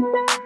square.